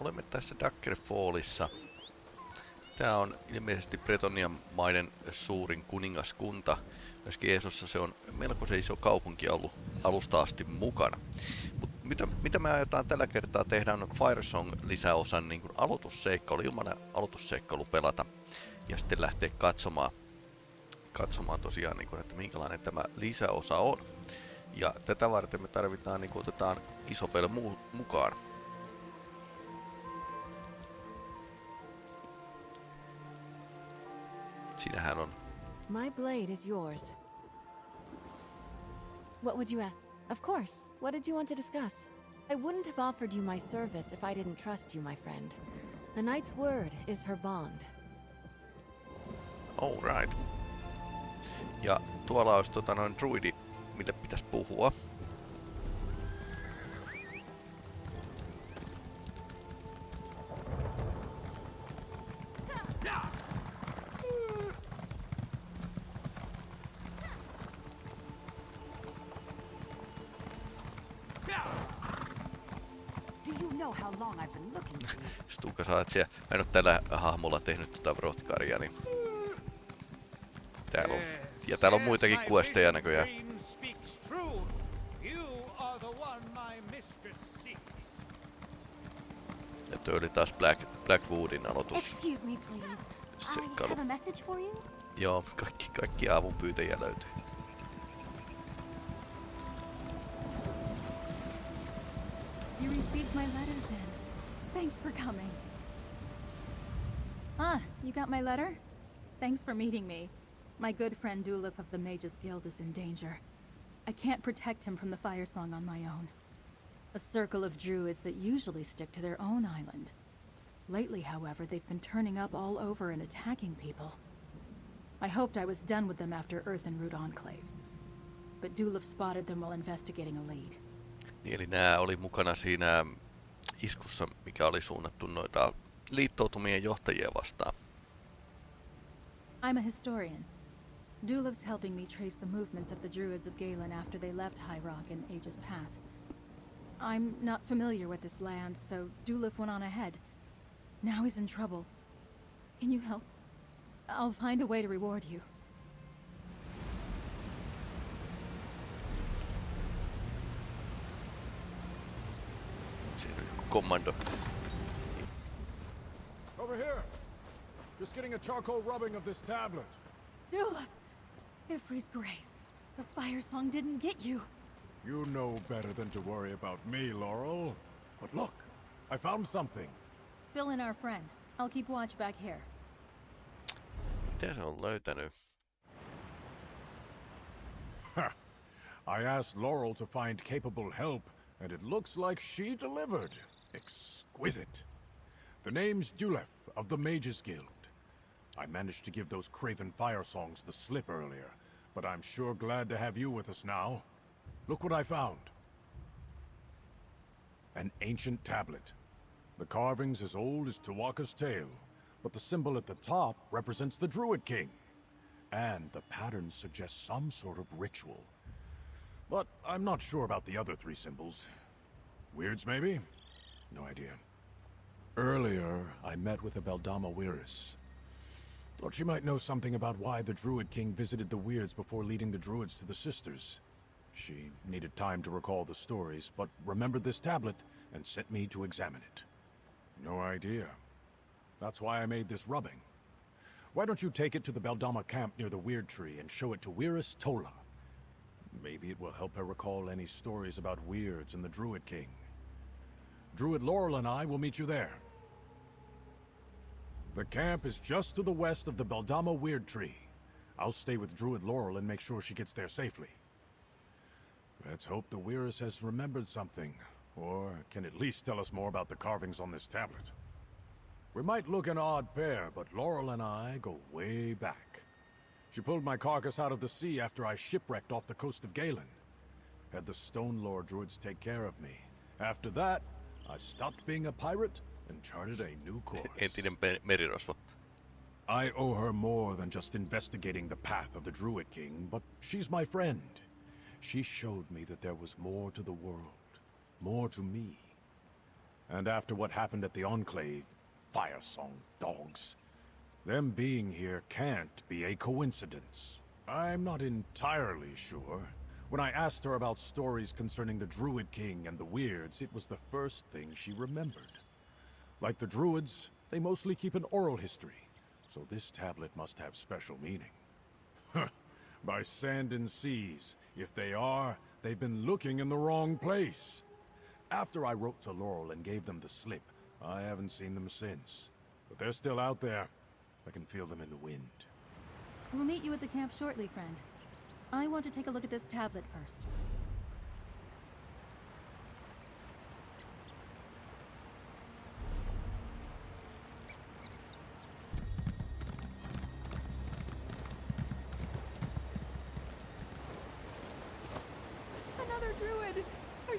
olemme tässä Daggerfallissa. Tää on ilmeisesti Bretonian maiden suurin kuningaskunta. Myöskin Eesossa se on melko se iso kaupunki ollut alusta asti mukana. Mut mitä, mitä me aiotaan tällä kertaa tehdä on Firesong lisäosan niin aloitusseikkailu, ilman aloitusseikkailu pelata. Ja sitten lähteä katsomaan, katsomaan tosiaan, niin kuin, että minkälainen tämä lisäosa on. Ja tätä varten me tarvitaan, niin kuin otetaan iso mukaan. My blade is yours. What would you ask? Of course. What did you want to discuss? I wouldn't have offered you my service if I didn't trust you, my friend. A knight's word is her bond. All right. Ja tuolla olisi tota noin druidi, mille pitäisi puhua. Siellä. Mä en oo tällä hahmolla tehnyt tota Vrothgaria, niin... Täällä on. Ja täällä on muitakin questeja näköjään. Ja toi oli taas Black, Blackwoodin aloitus. Seikkailu. Joo, kaikki, kaikki avun pyytäjiä löytyy. You received my letter then. Thanks for coming. Ah, you got my letter? Thanks for meeting me. My good friend Dulif of the Mages Guild is in danger. I can't protect him from the Fire Song on my own. A circle of druids that usually stick to their own island. Lately, however, they've been turning up all over and attacking people. I hoped I was done with them after Earthenroot Enclave. But Dulif spotted them while investigating a lead. Niin, eli nämä oli mukana siinä iskussa, mikä oli suunnattu noita liittoutumien johtajia vastaan. I'm a historian. Duliv's helping me trace the movements of the Druids of Galen after they left High Rock in ages past. I'm not familiar with this land, so Duliv went on ahead. Now he's in trouble. Can you help? I'll find a way to reward you. Commando. Over here. Just getting a charcoal rubbing of this tablet. Dula! Y'ffre's grace. The fire song didn't get you. You know better than to worry about me, Laurel. But look, I found something. Fill in our friend. I'll keep watch back here. Mitä se on löytänyt? I asked Laurel to find capable help, and it looks like she delivered. Exquisite. The name's Dulef of the Mages Guild. I managed to give those craven fire songs the slip earlier, but I'm sure glad to have you with us now. Look what I found. An ancient tablet. The carving's as old as Tawaka's tale, but the symbol at the top represents the Druid King. And the pattern suggests some sort of ritual. But I'm not sure about the other three symbols. Wyrds, maybe? No idea. Earlier, I met with a Beldama Wyress. Thought she might know something about why the Druid King visited the Wyrds before leading the Druids to the Sisters. She needed time to recall the stories, but remembered this tablet and sent me to examine it. No idea. That's why I made this rubbing. Why don't you take it to the Beldama camp near the Wyrd Tree and show it to Wyress Tola? Maybe it will help her recall any stories about Wyrds and the Druid King. Druid Laurel and I will meet you there. The camp is just to the west of the Beldama Wyrd Tree. I'll stay with Druid Laurel and make sure she gets there safely. Let's hope the Wyress has remembered something, or can at least tell us more about the carvings on this tablet. We might look an odd pair, but Laurel and I go way back. She pulled my carcass out of the sea after I shipwrecked off the coast of Galen. Had the Stonelore druids take care of me. After that, I stopped being a pirate and charted a new course. Entinen merirosvo. I owe her more than just investigating the path of the Druid King, but she's my friend. She showed me that there was more to the world, more to me. And after what happened at the Enclave, Firesong dogs. Them being here can't be a coincidence. I'm not entirely sure. When I asked her about stories concerning the Druid King and the Wyrds, it was the first thing she remembered. Like the Druids, they mostly keep an oral history, so this tablet must have special meaning. By sand and seas. If they are, they've been looking in the wrong place. After I wrote to Laurel and gave them the slip, I haven't seen them since. But they're still out there. I can feel them in the wind. We'll meet you at the camp shortly, friend. I want to take a look at this tablet first.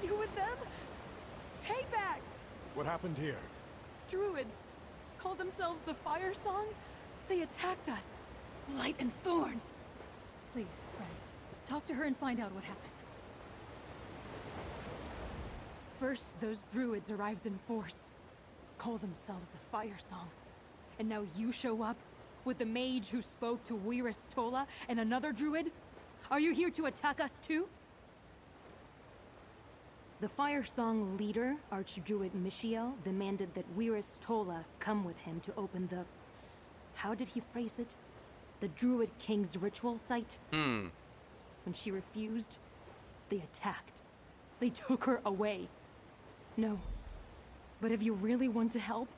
You with them? Stay back! What happened here? Druids call themselves the Fire Song? They attacked us. Light and thorns. Please, friend, talk to her and find out what happened. First, those druids arrived in force. Call themselves the Fire Song. And now you show up with the mage who spoke to Wyress Tola and another druid? Are you here to attack us too? The Fire Song leader, Archdruid Michiel, demanded that Wyress Tola come with him to open the... How did he phrase it? The Druid King's ritual site? Hmm. When she refused, they attacked. They took her away. No. But if you really want to help,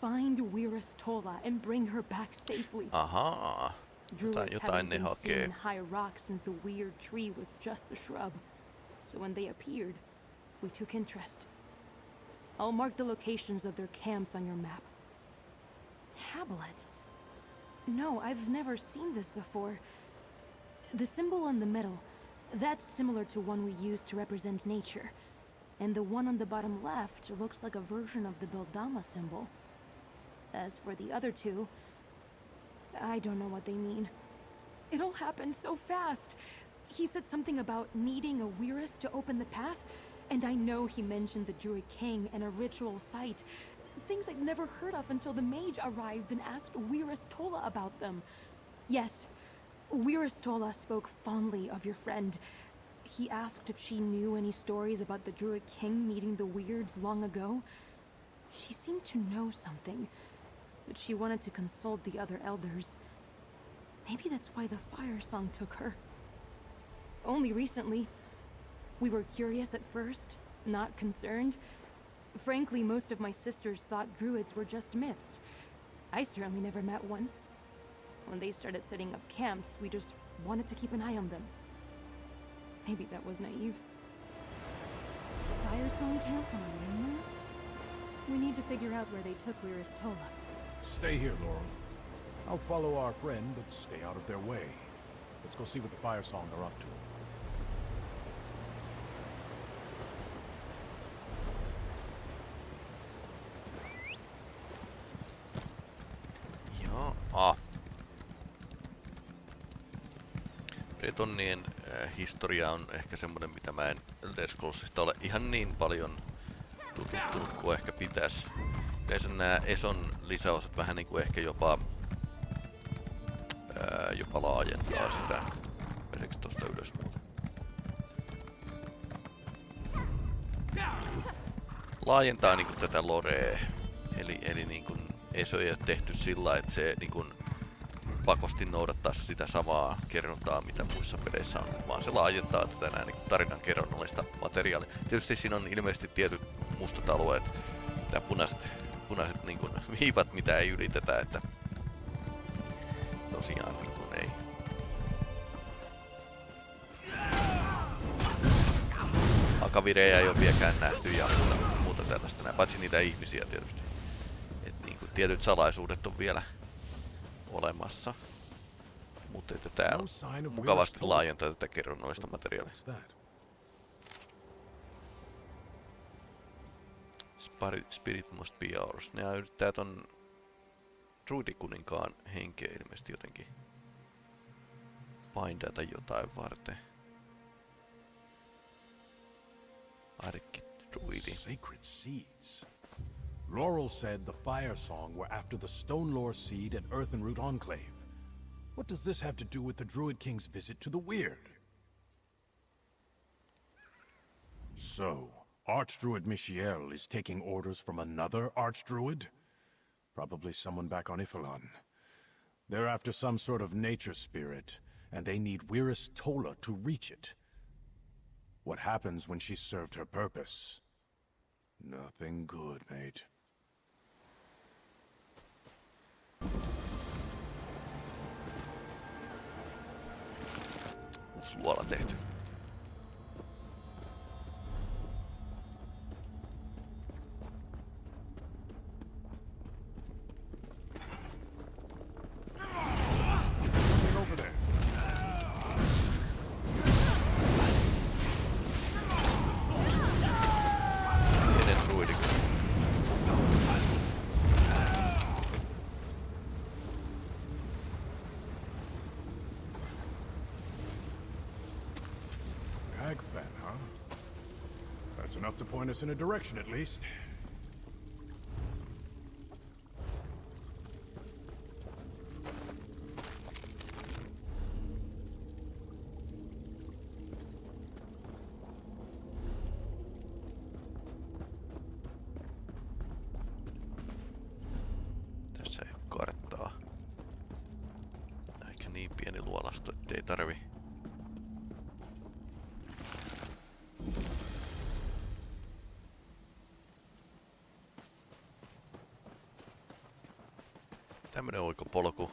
find Wyress Tola and bring her back safely. Ahaa. Druids haven't been seen in High Rock since the weird tree was just a shrub. So when they appeared, we took interest. I'll mark the locations of their camps on your map. Tablet? No, I've never seen this before. The symbol in the middle, that's similar to one we use to represent nature. And the one on the bottom left looks like a version of the Beldama symbol. As for the other two, I don't know what they mean. It all happened so fast. He said something about needing a Wyress to open the path, and I know he mentioned the Druid King and a ritual site. Things I'd never heard of until the mage arrived and asked Wyress Tola about them. Yes, Wyress Tola spoke fondly of your friend. He asked if she knew any stories about the Druid King meeting the Wyrds long ago. She seemed to know something, but she wanted to consult the other elders. Maybe that's why the fire song took her. Only recently. We were curious at first, not concerned. Frankly, most of my sisters thought druids were just myths. I certainly never met one. When they started setting up camps, we just wanted to keep an eye on them. Maybe that was naive. Fire Song camps on the mainland? We need to figure out where they took Wyress Tola. Stay here, Laurel. I'll follow our friend, but stay out of their way. Let's go see what the Fire Song are up to. Bretonnien äh, historia on ehkä semmonen, mitä mä en Elder ole ihan niin paljon tutustunut kuin ehkä pitäisi. Yleensä nämä Eson lisäosat vähän niinku ehkä jopa, ää, jopa laajentaa sitä. Meneekö tosta ylös muuten? Laajentaa niinku tätä lorea. Eli, eli niinku Eso ei ole tehty sillä, että se niinku pakosti noudattaa sitä samaa kerrontaa, mitä muissa peleissä on, vaan se laajentaa tätä näin niin tarinan kerronnallista materiaalia. Tietysti siinä on ilmeisesti tietyt mustat alueet, ja punaiset, punaiset niin kuin, viivat, mitä ei ylitetä, että tosiaan niin kuin ei. Akavirejä ei ole vieläkään nähty ja muuta, muuta tällaista, paitsi niitä ihmisiä tietysti. Et niin kuin, tietyt salaisuudet on vielä olemassa. Mutta että tää No mukavasti laajentaa tätä kerronnallista materiaalia. Spirit must be ours. Ne yrittää ton druidikuninkaan henkeä ilmeisesti jotenkin bindata jotain varten. Arkki druidi. Sacred seeds. Laurel said the Fire Song were after the Stonelore seed at Earthenroot Enclave. What does this have to do with the Druid King's visit to the Wyrd? So, Archdruid Michiel is taking orders from another Archdruid? Probably someone back on Y'ffelon. They're after some sort of nature spirit, and they need Wyress Tola to reach it. What happens when she's served her purpose? Nothing good, mate. Uusi luola tehty. Us in a direction, at least. Tässä ei ole karttaa. Ehkä niin pieni luolasto, ettei tarvi. Tämmönen oikopolku.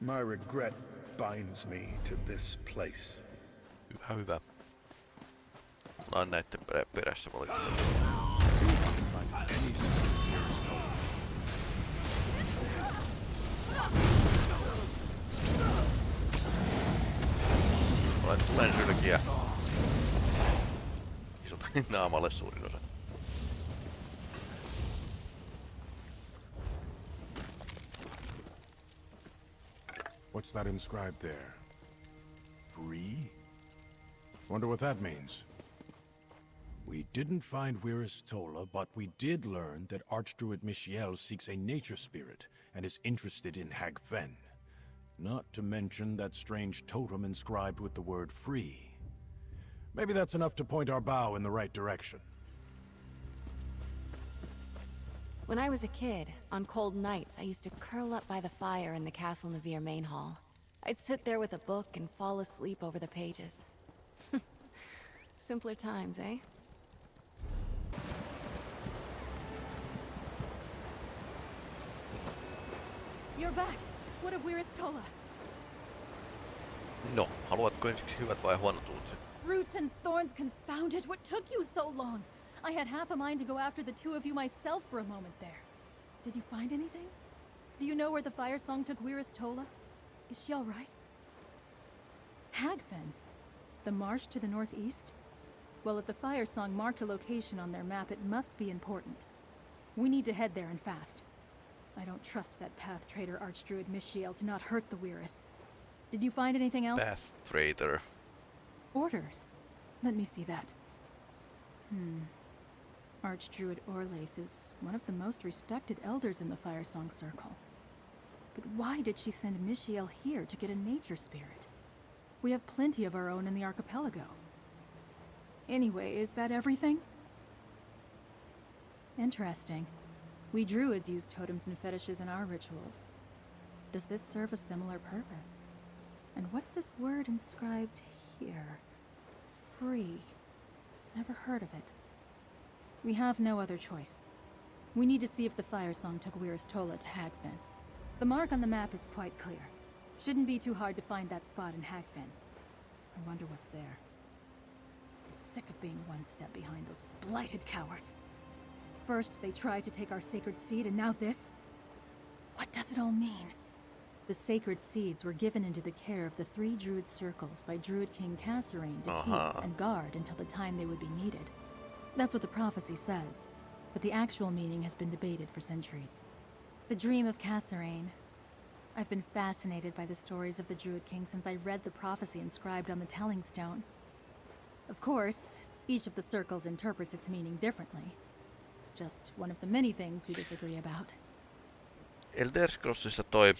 My regret binds me to this place. Hyvä, hyvä. Mä oon näitten perä- perässä valitettavasti. Tulen sylkiä. Naamalle suurin osa. What's that inscribed there? Free? Wonder what that means. Didn't find Wyress Tola, but we did learn that Archdruid Michiel seeks a nature spirit and is interested in Hagfen. Not to mention that strange totem inscribed with the word free. Maybe that's enough to point our bow in the right direction. When I was a kid, on cold nights, I used to curl up by the fire in the Castle Navire main hall. I'd sit there with a book and fall asleep over the pages. Simpler times, eh? You're back. What of Wyress Tola? No, haluatko ensiksi hyvät vai huonot uutiset? Roots and thorns confounded. What took you so long? I had half a mind to go after the two of you myself for a moment there. Did you find anything? Do you know where the fire song took Wyress Tola? Is she all right? Hagfen? The marsh to the northeast? Well, if the fire song marked a location on their map, it must be important. We need to head there and fast. I don't trust that path trader Archdruid Michiel to not hurt the Wyress. Did you find anything else? Path Traitor. Orders. Let me see that. Hmm. Archdruid Orlaith is one of the most respected elders in the Firesong Circle. But why did she send Michiel here to get a nature spirit? We have plenty of our own in the archipelago. Anyway, is that everything? Interesting. We druids use totems and fetishes in our rituals. Does this serve a similar purpose? And what's this word inscribed here? Free. Never heard of it. We have no other choice. We need to see if the fire song took Wyress Tola to Hagfen. The mark on the map is quite clear. Shouldn't be too hard to find that spot in Hagfen. I wonder what's there. I'm sick of being one step behind those blighted cowards. First, they tried to take our sacred seed, and now this? What does it all mean? The sacred seeds were given into the care of the three druid circles by Druid King Kasorayn to Uh-huh. keep and guard until the time they would be needed. That's what the prophecy says, but the actual meaning has been debated for centuries. The dream of Kasorayn. I've been fascinated by the stories of the Druid King since I read the prophecy inscribed on the Telling Stone. Of course, each of the circles interprets its meaning differently. Just one of the many things we disagree about. Elder Scrollsissa toi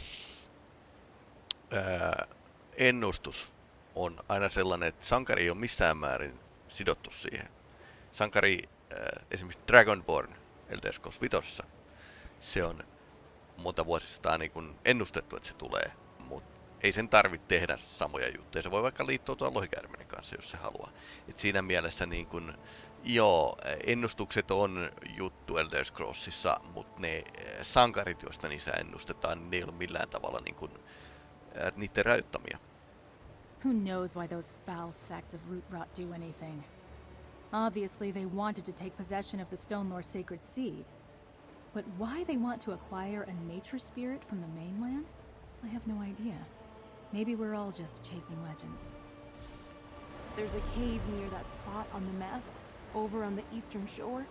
ää, ennustus on aina sellainen, että sankari ei ole missään määrin sidottu siihen. Sankari, ää, esimerkiksi Dragonborn Elder Scrolls 5, se on monta vuosisataa niin ennustettu, että se tulee, ei sen tarvitse tehdä samoja juttuja. Se voi vaikka liittoutua lohikäärmenen kanssa, jos se haluaa. Et siinä mielessä niin kun, joo, ennustukset on juttu Elder Scrollsissa, mutta ne ää, sankarit, joista niissä ennustetaan, ne ei ole millään tavalla niin kun, ää, niiden rajoittamia. Who knows why those foul sacks of root rot do anything? Obviously, they wanted to take possession of the Stone Lore sacred seed. But why they want to acquire a nature spirit from the mainland? I have no idea. Maybe we're all just chasing legends. There's a cave near that spot on the map, over on the eastern shore.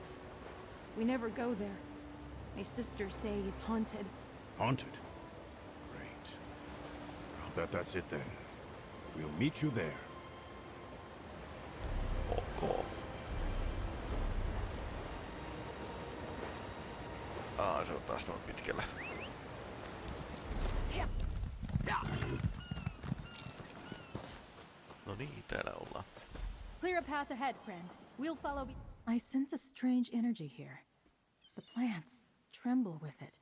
We never go there. My sisters say it's haunted. Haunted? Great. I'll bet that's it then. We'll meet you there. Ok. Aa, se on taas noin pitkällä. No niin, täällä ollaan. Clear path ahead, friend. We'll follow. I sense a strange energy here. The plants tremble with it.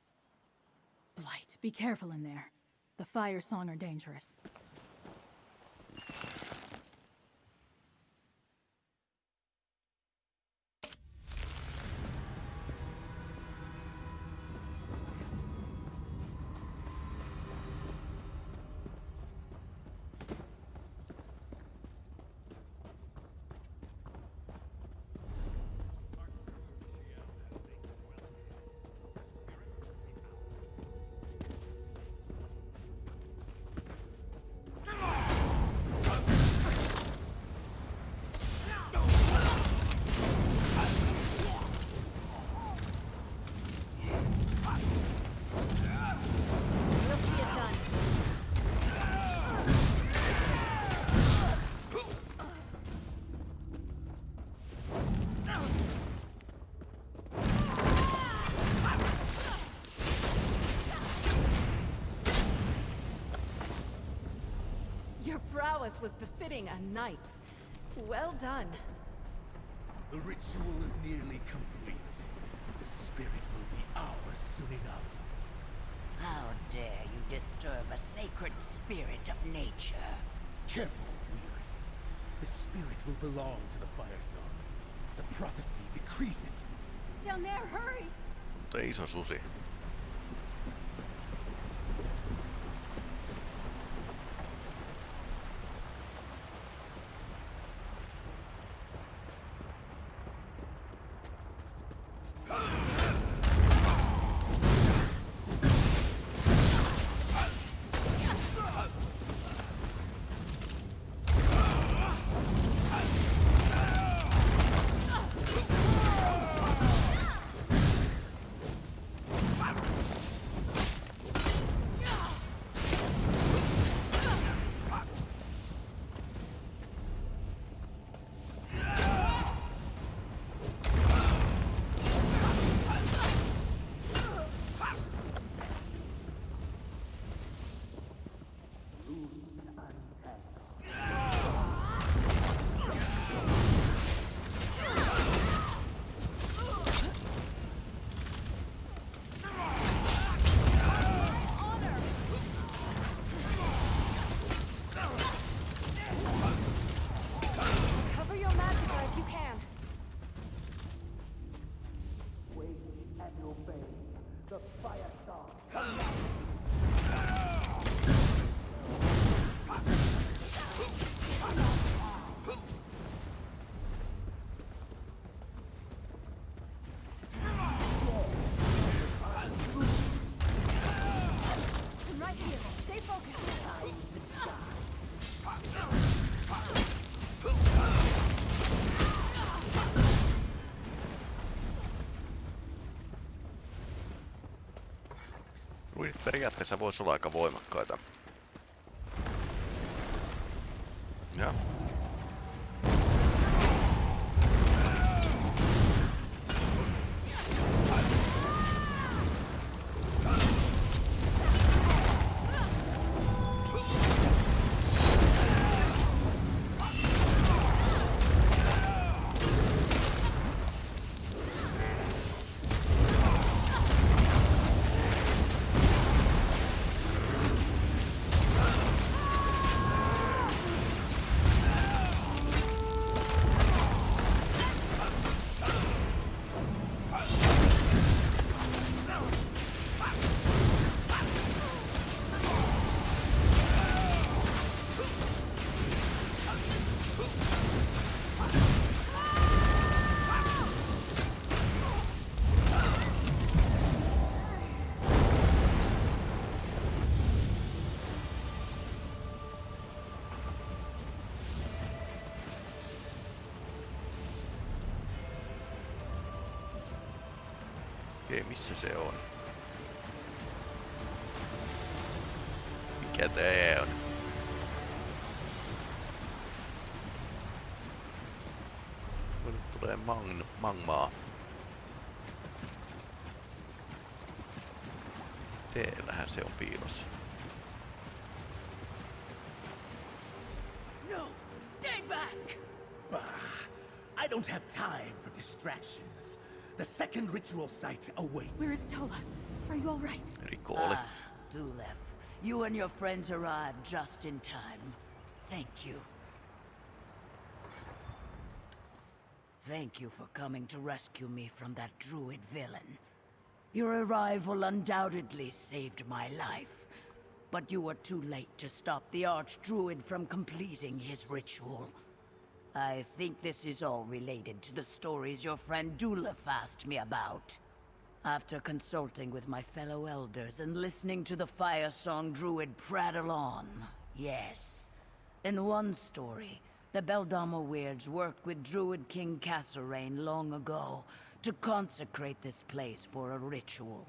Blight, be careful in there. The fire song are dangerous. Prowess was befitting a knight. Well done. The ritual is nearly complete. The spirit will be ours soon enough. How dare you disturb a sacred spirit of nature? Careful, Wyress. The spirit will belong to the Fire Song. The prophecy decrees it. Down there, hurry! Mutta iso susi. Periaatteessa voisi olla aika voimakkaita. Ja. Missä se on? Mikä tää on? Nyt tulee mang mangmaa. Teellähän se on piilossa. No! Stay back! Bah! I don't have time for distractions. The second ritual site awaits. Where is Tola? Are you all right? Rikooli. Ah, Dulef, you and your friends arrived just in time. Thank you. Thank you for coming to rescue me from that druid villain. Your arrival undoubtedly saved my life, but you were too late to stop the Archdruid from completing his ritual. I think this is all related to the stories your friend Dulef asked me about. After consulting with my fellow elders and listening to the fire song druid prattle on, yes. In one story, the Beldama Wyrds worked with Druid King Kasorayn long ago to consecrate this place for a ritual.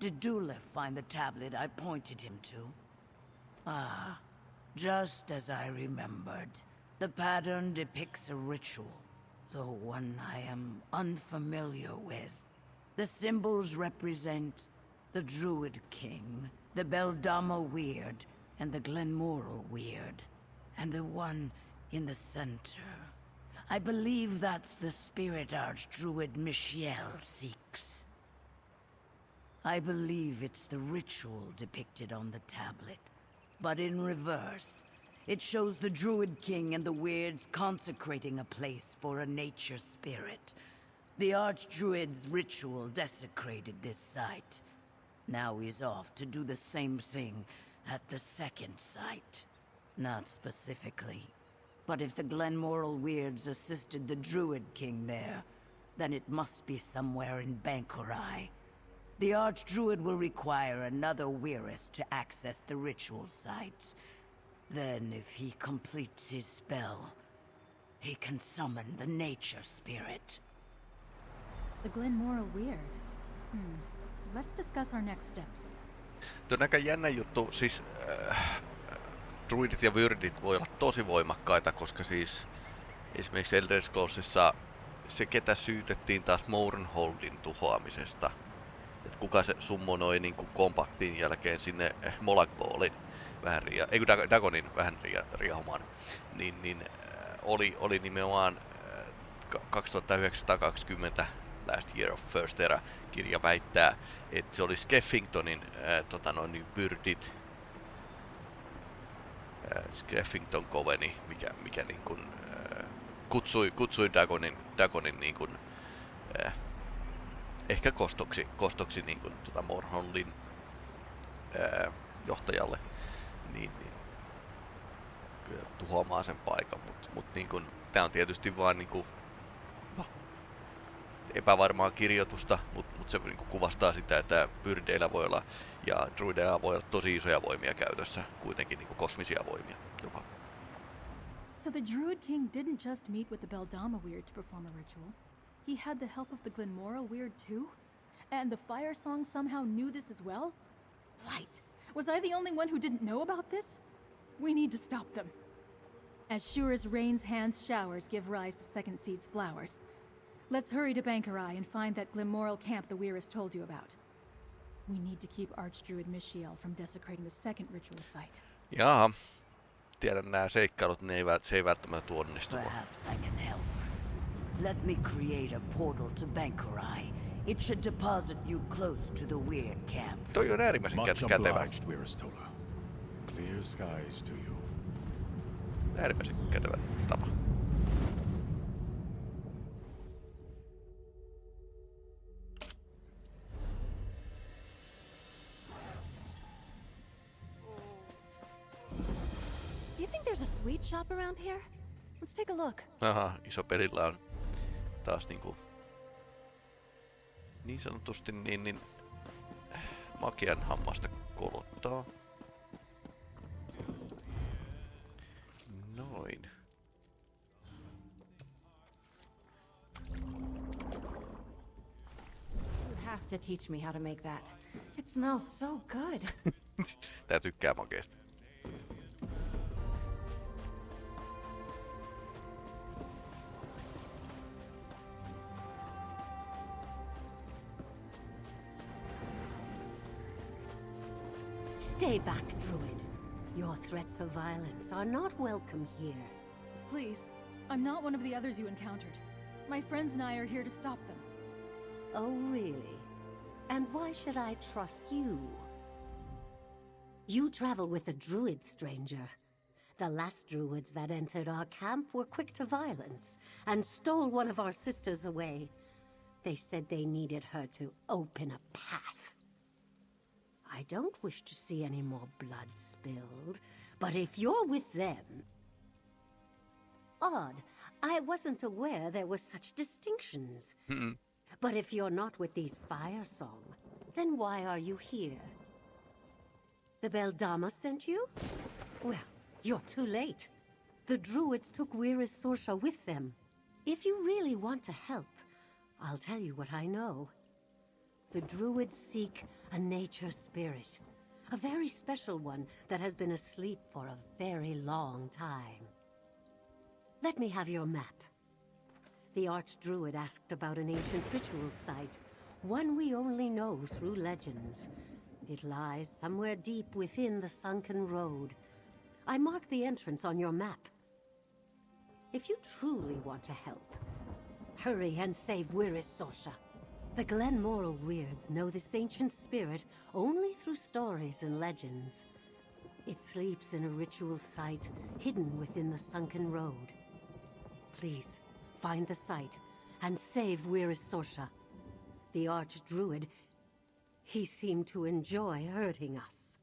Did Dulef find the tablet I pointed him to? Ah, just as I remembered. The pattern depicts a ritual, though one I am unfamiliar with. The symbols represent the Druid King, the Beldama Wyrd, and the Glenmoril Wyrd. And the one in the center. I believe that's the spirit Archdruid Michiel seeks. I believe it's the ritual depicted on the tablet, but in reverse. It shows the Druid King and the Wyrds consecrating a place for a nature spirit. The Archdruid's ritual desecrated this site. Now he's off to do the same thing at the second site. Not specifically. But if the Glenmoril Wyrds assisted the Druid King there, then it must be somewhere in Bangkorai. The Archdruid will require another Wyress to access the ritual site. Then, if he completes his spell, he can summon the nature spirit. The Glenmoral Weird. Hmm. Let's discuss our next steps. Tuo on aika jännä juttu, siis äh, druidit ja vyrdit voi olla tosi voimakkaita, koska siis esimerkiksi Elder Scrollsissa se ketä syytettiin taas Mournholdin tuhoamisesta, että kuka se summonoi niin kuin kompaktin jälkeen sinne Molagballin vähän ria, ei kun Dag- Dagonin vähän ria, riahumaan, niin, niin äh, oli, oli nimenomaan äh, ka- 2920 Last Year of First Era kirja väittää, että se oli Skeffingtonin äh, tota noin, niin vyrdit, äh, Skeffington Coveni, mikä, mikä niin kuin, äh, kutsui, kutsui Dagonin, Dagonin niin kuin, äh, ehkä kostoksi, kostoksi niin kuin, tota Morhonlin äh, johtajalle, niin, niin kyllä tuhoamaan sen paikan, mutta mut, niin kuin, tää on tietysti vaan niin kuin, no, epävarmaa kirjoitusta, mutta mut se niin kuin kuvastaa sitä, että vyrdeillä voi olla ja druideilla voi olla tosi isoja voimia käytössä, kuitenkin niin kuin kosmisia voimia jopa. So the Druid King didn't just meet with the Beldama Weird to perform a ritual. He had the help of the Glenmoral Weird too? And the Fire Song somehow knew this as well? Blight! Was I the only one who didn't know about this? We need to stop them. As sure as rain's hands showers give rise to Second Seed's flowers. Let's hurry to Bangkorai and find that Glenmoril camp the Wyress told you about. We need to keep Archdruid Michiel from desecrating the second ritual site. Jaha. Tiedän nämä seikkailut, ne ei, vält- se ei välttämättä tule onnistumaan. Perhaps I can help. Let me create a portal to Bangkorai. It should deposit you close to the weird camp. Toi on äärimmäisen Much kä- kätevä. obliged, Wiristola. Clear skies to you. Äärimmäisen kätevä tapa. Do you think there's a sweet shop around here? Let's take a look. Aha, iso pelillä on taas niinku niin sanotusti niin, niin makean hammasta kolottaa. Noin. You have to teach me how to make that. It smells so good. Tää tykkää makeesta. Stay back, Druid. Your threats of violence are not welcome here. Please, I'm not one of the others you encountered. My friends and I are here to stop them. Oh, really? And why should I trust you? You travel with a druid, stranger. The last druids that entered our camp were quick to violence and stole one of our sisters away. They said they needed her to open a path. I don't wish to see any more blood spilled, but if you're with them... Odd. I wasn't aware there were such distinctions. Hmm. But if you're not with these Fire Song, then why are you here? The Beldama sent you? Well, you're too late. The Druids took Wyress Sorsha with them. If you really want to help, I'll tell you what I know. The Druids seek a nature spirit. A very special one that has been asleep for a very long time. Let me have your map. The Archdruid asked about an ancient ritual site, one we only know through legends. It lies somewhere deep within the sunken road. I mark the entrance on your map. If you truly want to help, hurry and save Wyress Sorsha. The Glenmoril Wyrds know this ancient spirit only through stories and legends. It sleeps in a ritual site hidden within the sunken road. Please, find the site and save Wyress Sorsha. The Archdruid, he seemed to enjoy hurting us.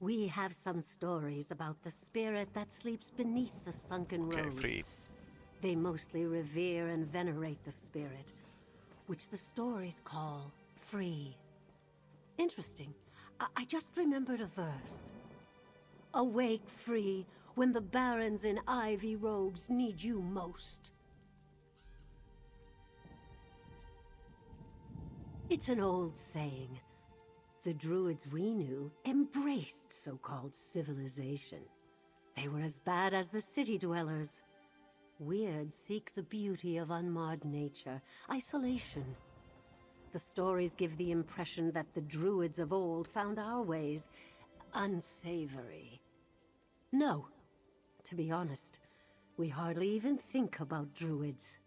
We have some stories about the spirit that sleeps beneath the sunken Okei, road. free. They mostly revere and venerate the spirit, which the stories call free. Interesting. I, I just remembered a verse. Awake free when the barons in ivy robes need you most. It's an old saying. The druids we knew embraced so-called civilization. They were as bad as the city dwellers. Wyrd seek the beauty of unmarred nature, isolation. The stories give the impression that the druids of old found our ways unsavory. No. To be honest, we hardly even think about druids.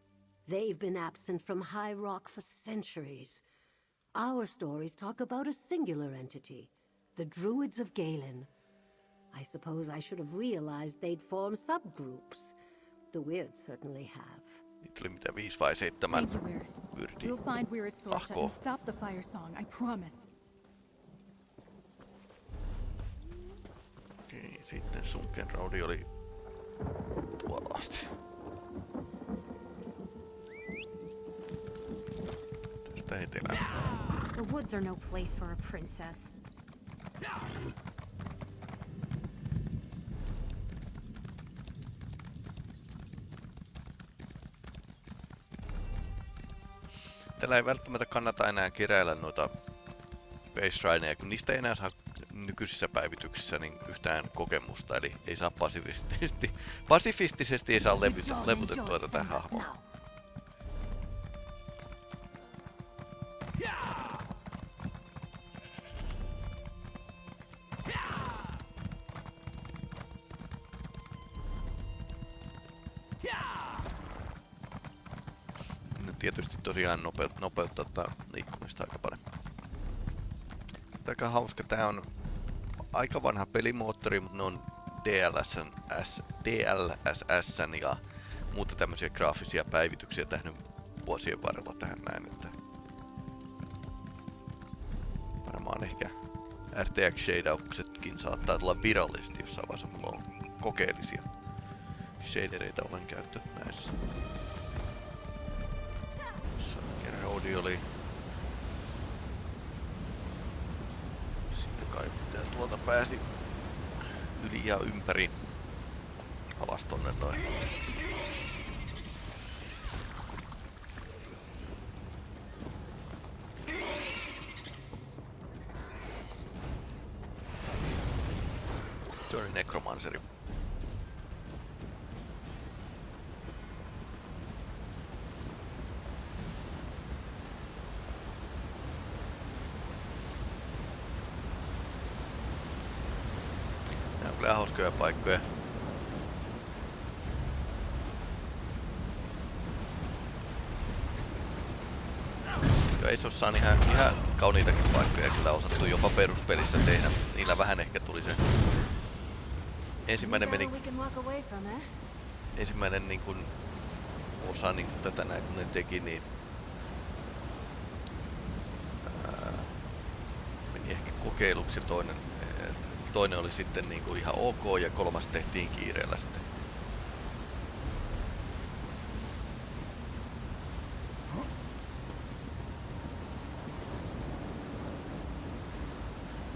They've been absent from High Rock for centuries. Our stories talk about a singular entity, the Druids of Galen. I suppose I should have realized they'd form subgroups. The Weirds certainly have. Niitä oli mitä viisi vai seitsemän Thank you, Weirus. yrdi. We'll find Weir's Sorsha Ahko. and stop the fire song, I promise. Okei, sitten Sunken Raudi oli tuolla asti. Tästä etelään. The woods are no place for a princess. Tällä ei välttämättä kannata enää keräillä noita Space Shrineja, kun niistä ei enää saa nykyisissä päivityksissä niin yhtään kokemusta, eli ei saa pasifistisesti, pasifistisesti ei saa levytä, levytettyä tätä hahmoa. Tosiaan nopeut, nopeuttaa tätä liikkumista aika paljon. Aika hauska. Tää on aika vanha pelimoottori, mutta ne on DLSn, S, DLSSn ja muuta tämmöisiä graafisia päivityksiä tehnyt vuosien varrella tähän näin, että varmaan ehkä RTX shadeauksetkin saattaa tulla virallisesti jossain vaiheessa. Mulla on kokeellisia shadereita olen käyttänyt näissä. Roadi oli sitten kai pitää tuolta pääsi yli ja ympäri alas tonne noin. Se oli nekromanseri. Nämä on kyllä hauskoja paikkoja. Se osaa ihan, ihan kauniitakin paikkoja kyllä osattu jopa peruspelissä tehdä. Niillä vähän ehkä tuli se ensimmäinen meni ensimmäinen niin kuin, osa niin kuin tätä näin kun ne teki, niin ää, meni ehkä kokeiluksi toinen, toinen oli sitten niin kuin ihan ok ja kolmas tehtiin kiireellä sitten.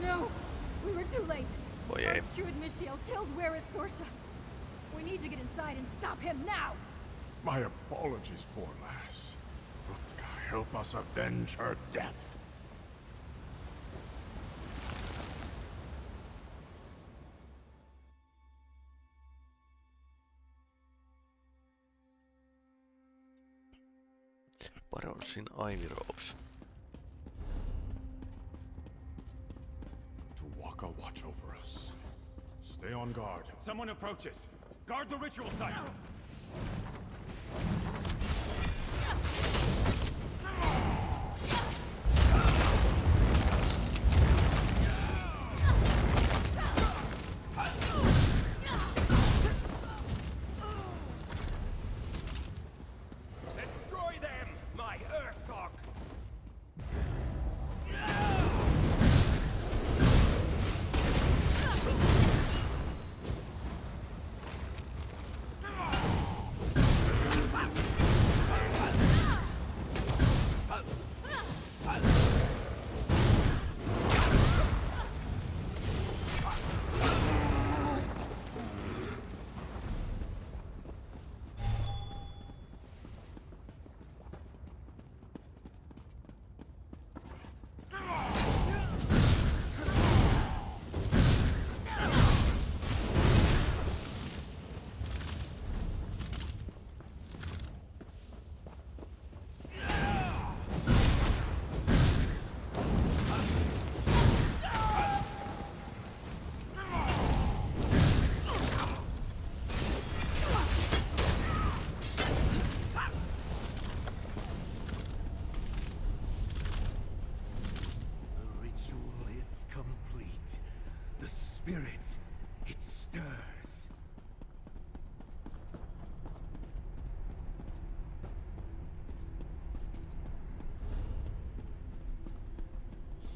No! We were too late! Voi ei. Archdruid Mishael killed Where's Sorsha? We need to get inside and stop him now! My apologies, poor lass. Rutka, help us avenge her death. Baronsin Ivy Rose. Tu'whacca watch over us. Stay on guard. Someone approaches. Guard the ritual site.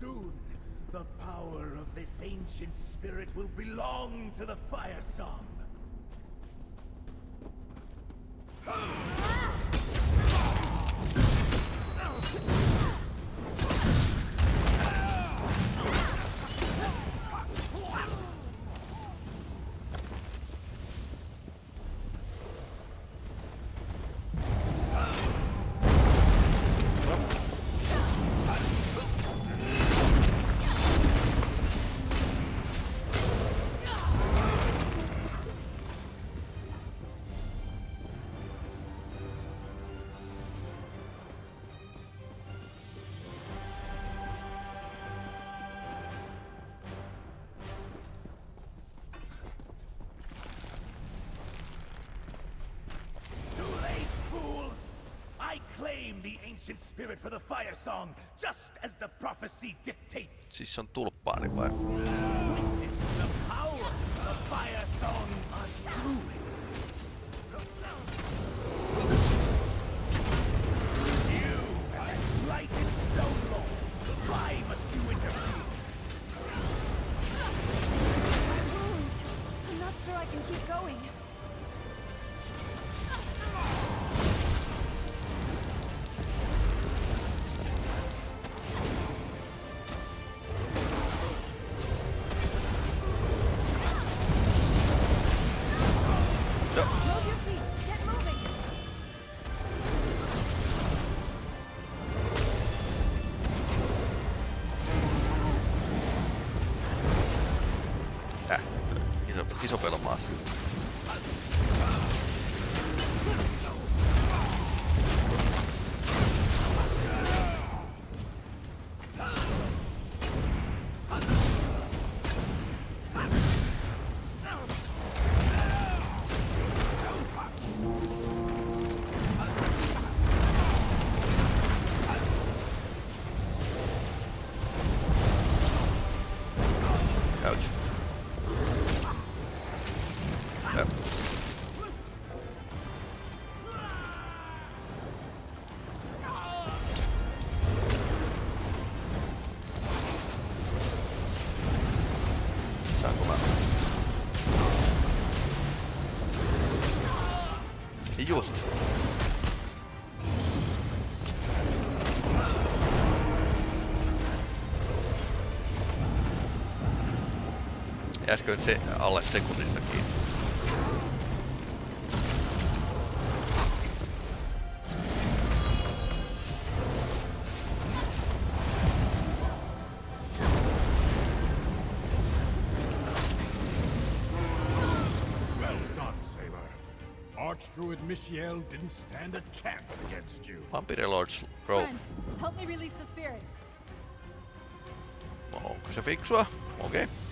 Soon, the power of this ancient spirit will belong to the Firesong. Ancient spirit for the fire song, just as the prophecy dictates. Siis on tulppaani vai? Jäisikö nyt se alle sekunnista kiinni? Well done, Sailor. Archdruid Michiel didn't stand a chance against you. Vampire Lords Row. Friend, help me release the spirit. Onko se fiksua? Okei. Okay.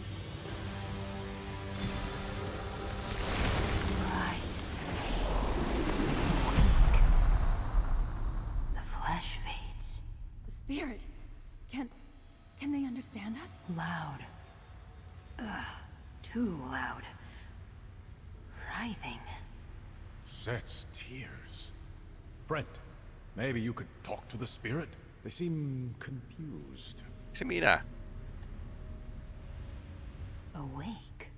Friend, maybe you could talk to the spirit? They seem confused. Se minä. Awake.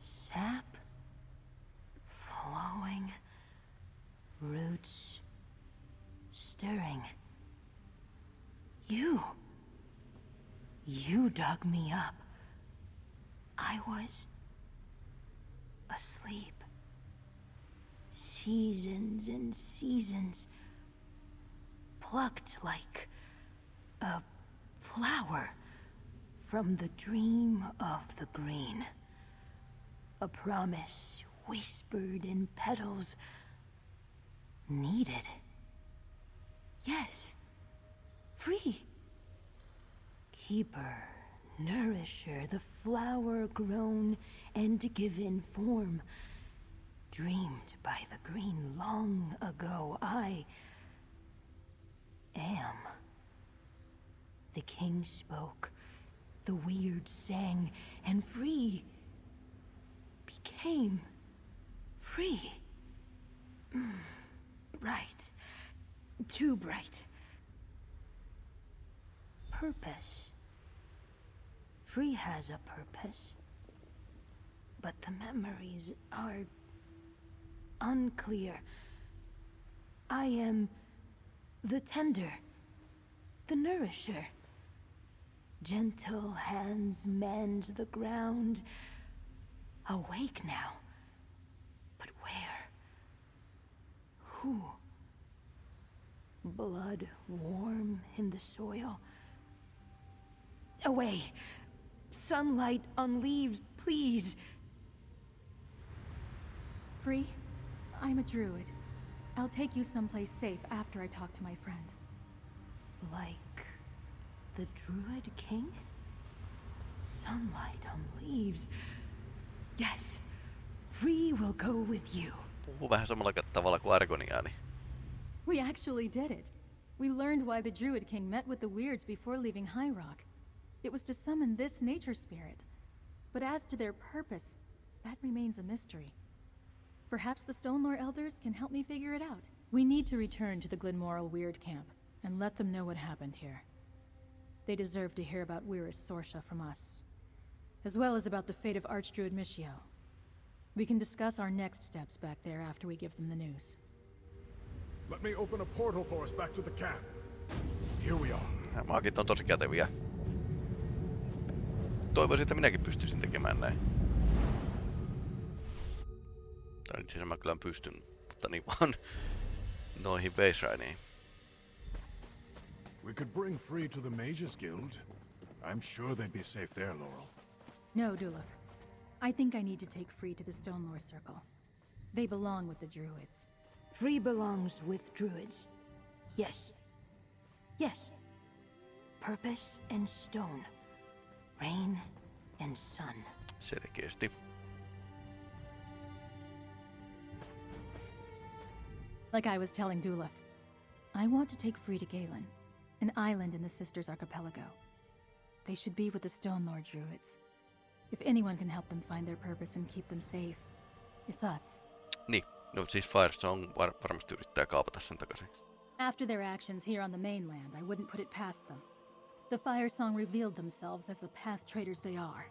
Sap. Flowing. Roots. Stirring. You. You dug me up. I was asleep. Seasons and seasons. Plucked like a flower from the dream of the green. A promise whispered in petals. Needed. Yes. Free. Keeper, nourisher, the flower grown and given form. Dreamed by the green long ago. I am. The king spoke. The Wyrd sang, and free became free. Mm, bright. Too bright. Purpose. Free has a purpose. But the memories are unclear. I am the tender, the nourisher. Gentle hands mend the ground. Awake now. But where? Who? Blood warm in the soil. Away! Sunlight on leaves, please! Free? I'm a druid. I'll take you someplace safe after I talk to my friend. Like the Druid King? Sunlight on leaves. Yes, Free will go with you. Puhuu vähän samalla tavalla kuin Argoniani. We actually did it. We learned why the Druid King met with the Wyrds before leaving High Rock. It was to summon this nature spirit. But as to their purpose, that remains a mystery. Perhaps the Stonelore Elders can help me figure it out. We need to return to the Glenmoril Wyrd Camp and let them know what happened here. They deserve to hear about Wyress Sorsha from us, as well as about the fate of Archdruid Michio. We can discuss our next steps back there after we give them the news. Let me open a portal for us back to the camp. Here we are. Nämä maagit on tosi käteviä. Toivoisin, että minäkin pystyisin tekemään näin. Tai itse asiassa mä kyllä pystyn, mutta niin vaan noihin Weisrainiin. We could bring Free to the Mages Guild. I'm sure they'd be safe there, Laurel. No, Duluth. I think I need to take Free to the Stone Stonelore Circle. They belong with the Druids. Free belongs with druids. Yes. Yes. Purpose and stone. Rain and sun. Selkeästi. Like I was telling Duluth, I want to take Free to Galen, an island in the Systres Archipelago. They should be with the Stonelore Druids. If anyone can help them find their purpose and keep them safe, it's us. Niin, no siis Firesong var varmasti yrittää kaapata sen takaisin. After their actions here on the mainland, I wouldn't put it past them. The Firesong revealed themselves as the path traitors they are.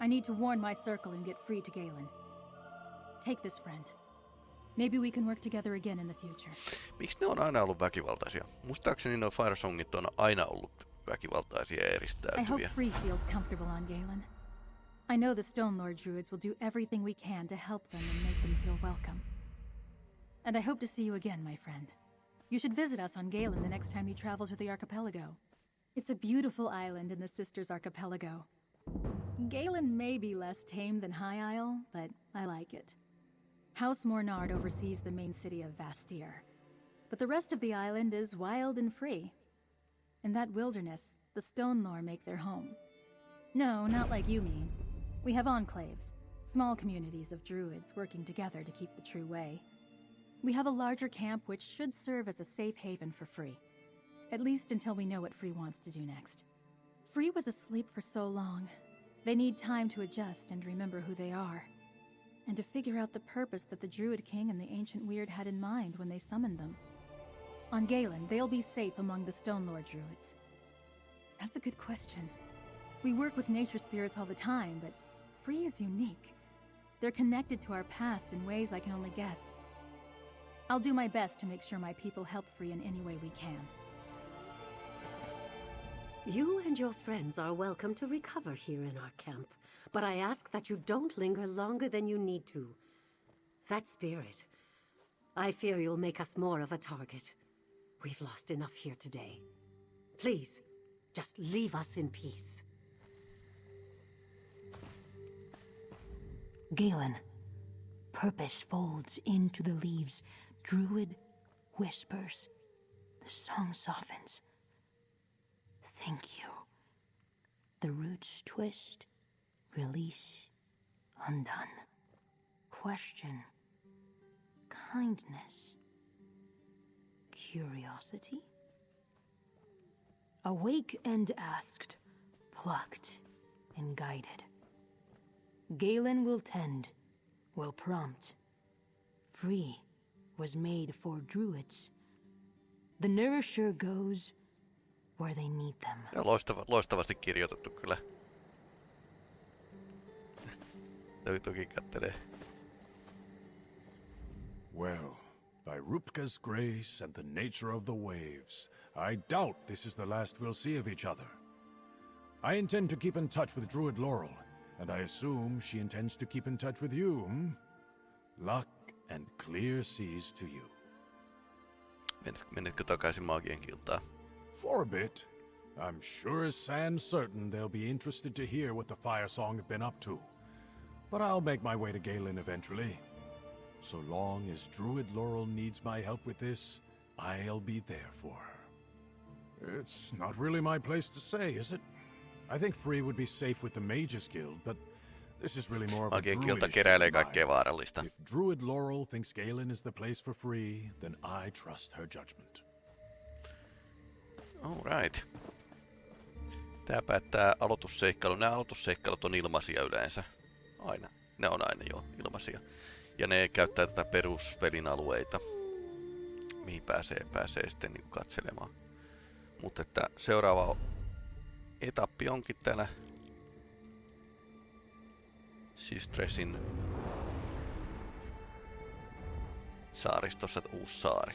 I need to warn my circle and get free to Galen. Take this, friend. Maybe we can work together again in the future. Miksi ne on aina ollut väkivaltaisia? Muistaakseni nuo Firesongit on aina ollut väkivaltaisia ja I hope. Free feels comfortable on Galen. I know the Stonelore Druids will do everything we can to help them and make them feel welcome. And I hope to see you again, my friend. You should visit us on Galen the next time you travel to the archipelago. It's a beautiful island in the Systres Archipelago. Galen may be less tame than High Isle, but I like it. House Mornard oversees the main city of Vastir. But the rest of the island is wild and free. In that wilderness, the Stonelore make their home. No, not like you mean. We have enclaves, small communities of druids working together to keep the true way. We have a larger camp which should serve as a safe haven for Free. At least until we know what Free wants to do next. Free was asleep for so long. They need time to adjust and remember who they are. And to figure out the purpose that the Druid King and the Ancient Wyrd had in mind when they summoned them. On Galen, they'll be safe among the Stonelore Druids. That's a good question. We work with nature spirits all the time, but Free is unique. They're connected to our past in ways I can only guess. I'll do my best to make sure my people help Free in any way we can. You and your friends are welcome to recover here in our camp, but I ask that you don't linger longer than you need to. That spirit, I fear you'll make us more of a target. We've lost enough here today. Please, just leave us in peace. Galen. Purpose folds into the leaves. Druid whispers. The song softens. Thank you. The roots twist, release, undone. Question. Kindness. Curiosity. Awake and asked, plucked and guided. Galen will tend, will prompt. Free was made for druids. The nourisher goes where they need them. Loistavasti kirjoitettu kyllä. Toi toki kattelee. Well, by Ruptga's grace and the nature of the waves, I doubt this is the last we'll see of each other. I intend to keep in touch with Druid Laurel, and I assume she intends to keep in touch with you, hmm? Luck and clear seas to you. Menet, menetkö takaisin maagien kiltaan? For a bit. I'm sure as sand certain they'll be interested to hear what the Firesong have been up to. But I'll make my way to Galen eventually. So long as Druid Laurel needs my help with this, I'll be there for her. It's not really my place to say, is it? I think Free would be safe with the Mages Guild, but This is really more of a Magien druid kilta issue keräilee kaikkea vaarallista. If Druid Laurel thinks Galen is the place for free, then I trust her judgment. Alright. Tää päättää aloitusseikkailu. Nämä aloitusseikkailut on ilmaisia yleensä. Aina. Ne on aina jo ilmaisia. Ja ne käyttää tätä peruspelin alueita. Mihin pääsee, pääsee sitten niin katselemaan. Mutta että seuraava etappi onkin täällä Sistresin saaristossa uusi saari.